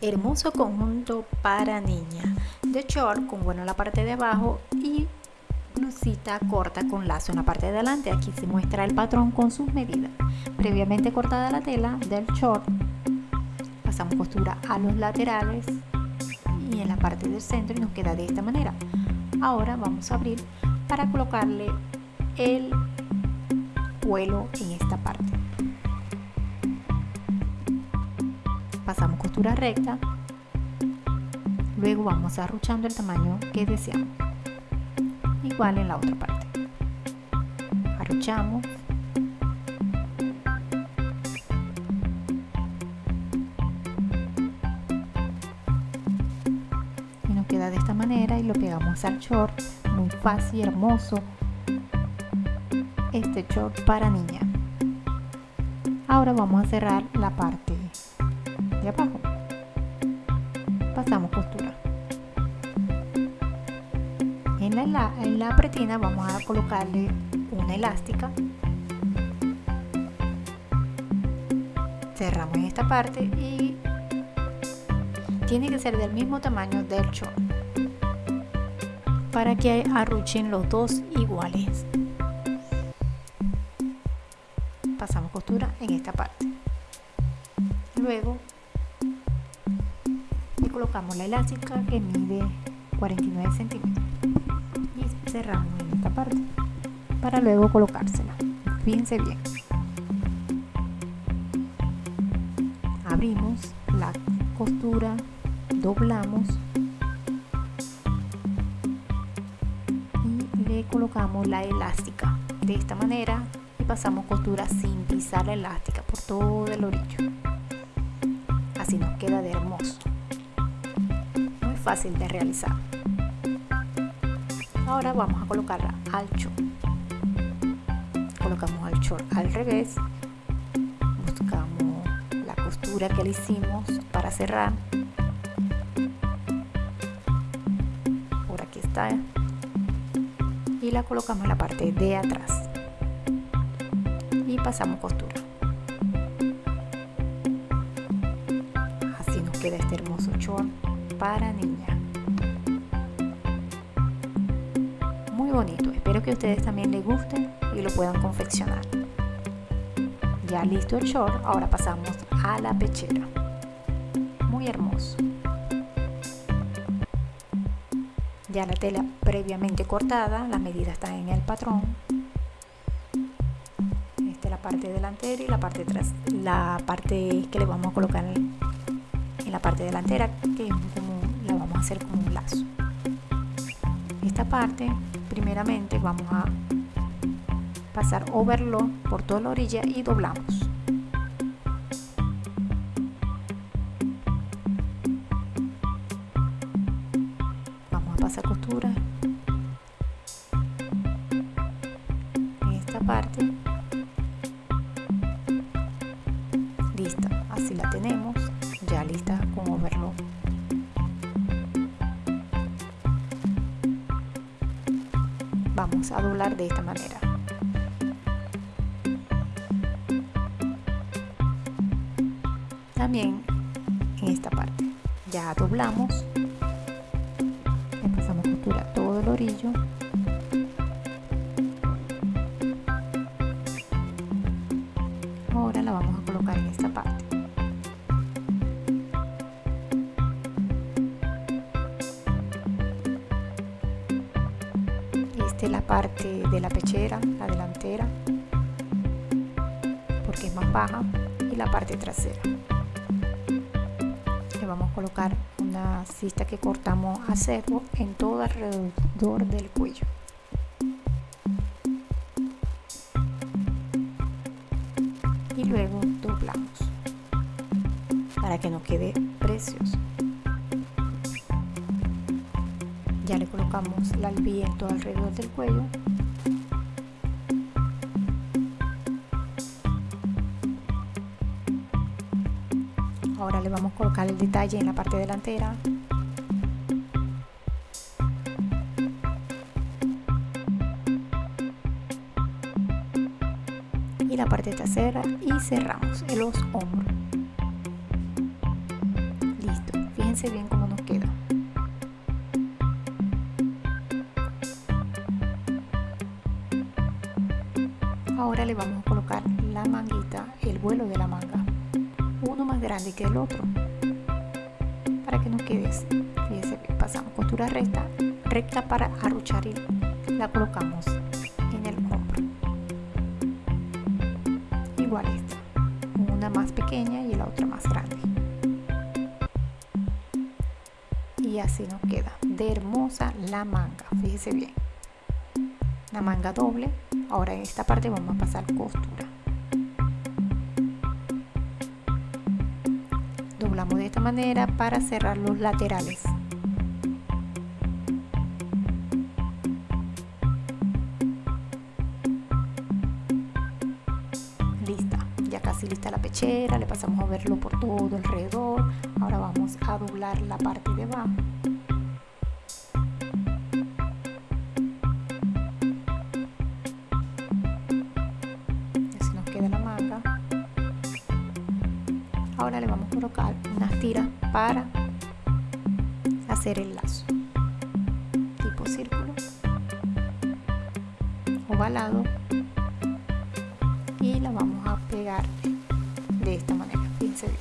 hermoso conjunto para niña de short con bueno en la parte de abajo y blusita corta con lazo en la parte de adelante. Aquí se muestra el patrón con sus medidas. Previamente cortada la tela del short pasamos costura a los laterales y en la parte del centro y nos queda de esta manera. Ahora vamos a abrir para colocarle el vuelo en esta parte pasamos costura recta. Luego vamos arruchando el tamaño que deseamos. Igual en la otra parte. Arruchamos. Y nos queda de esta manera y lo pegamos al short. Muy fácil hermoso. Este short para niña. Ahora vamos a cerrar la parte abajo. Pasamos costura en la, en la pretina vamos a colocarle una elástica. Cerramos en esta parte y tiene que ser del mismo tamaño del short para que arruchen los dos iguales. Pasamos costura en esta parte. Luego colocamos la elástica que mide 49 centímetros. Y cerramos en esta parte para luego colocársela. Fíjense bien. Abrimos la costura doblamos y le colocamos la elástica de esta manera y pasamos costura sin pisar la elástica por todo el orillo. Así nos queda de hermoso fácil de realizar. Ahora vamos a colocarla al short. Colocamos al short al revés. Buscamos la costura que le hicimos para cerrar. Por aquí está. Y la colocamos en la parte de atrás. Y pasamos costura. Así nos queda este hermoso short para niña. Muy bonito. Espero que ustedes también les guste y lo puedan confeccionar. Ya listo el short ahora pasamos a la pechera. Muy hermoso. Ya la tela previamente cortada las medidas están en el patrón. Esta es la parte delantera y la parte tras la parte que le vamos a colocar en, la parte delantera que es vamos a hacer como un lazo. Esta parte primeramente vamos a pasar overlock por toda la orilla y doblamos. Pasar costura. En esta parte. Lista así la tenemos a doblar de esta manera. También en esta parte. Ya doblamos. Todo el orillo. Ahora la vamos a colocar en esta parte la parte de la pechera la delantera porque es más baja y la parte trasera. Le vamos a colocar una cista que cortamos a cero en todo alrededor del cuello. Y luego doblamos para que nos quede precioso ya le colocamos la albía en todo alrededor del cuello. Ahora le vamos a colocar el detalle en la parte delantera. Y la parte trasera y cerramos los hombros. Listo. Fíjense bien cómo ahora le vamos a colocar la manguita el vuelo de la manga. Uno más grande que el otro. Para que nos quede fíjense pasamos costura recta recta para arruchar y la colocamos en el hombro. Igual esta. Una más pequeña y la otra más grande. Y así nos queda. De hermosa la manga fíjese bien. La manga doble ahora en esta parte vamos a pasar costura. Doblamos de esta manera para cerrar los laterales. Lista. Ya casi lista la pechera le pasamos a verlo por todo alrededor. Ahora vamos a doblar la parte de abajo para hacer el lazo tipo círculo ovalado y la vamos a pegar de esta manera fíjense bien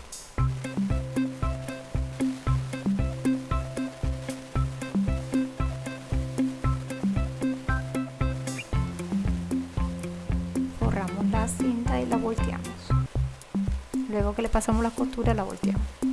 la cinta y la volteamos. Luego que le pasamos la costura la volteamos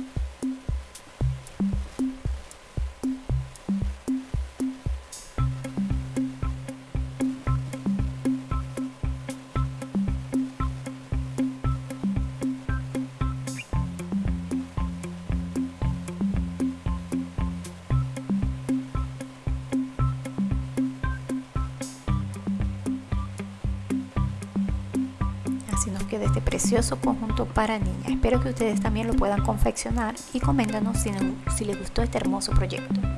queda este precioso conjunto para niñas. Espero que ustedes también lo puedan confeccionar y coméntanos si, si les gustó este hermoso proyecto.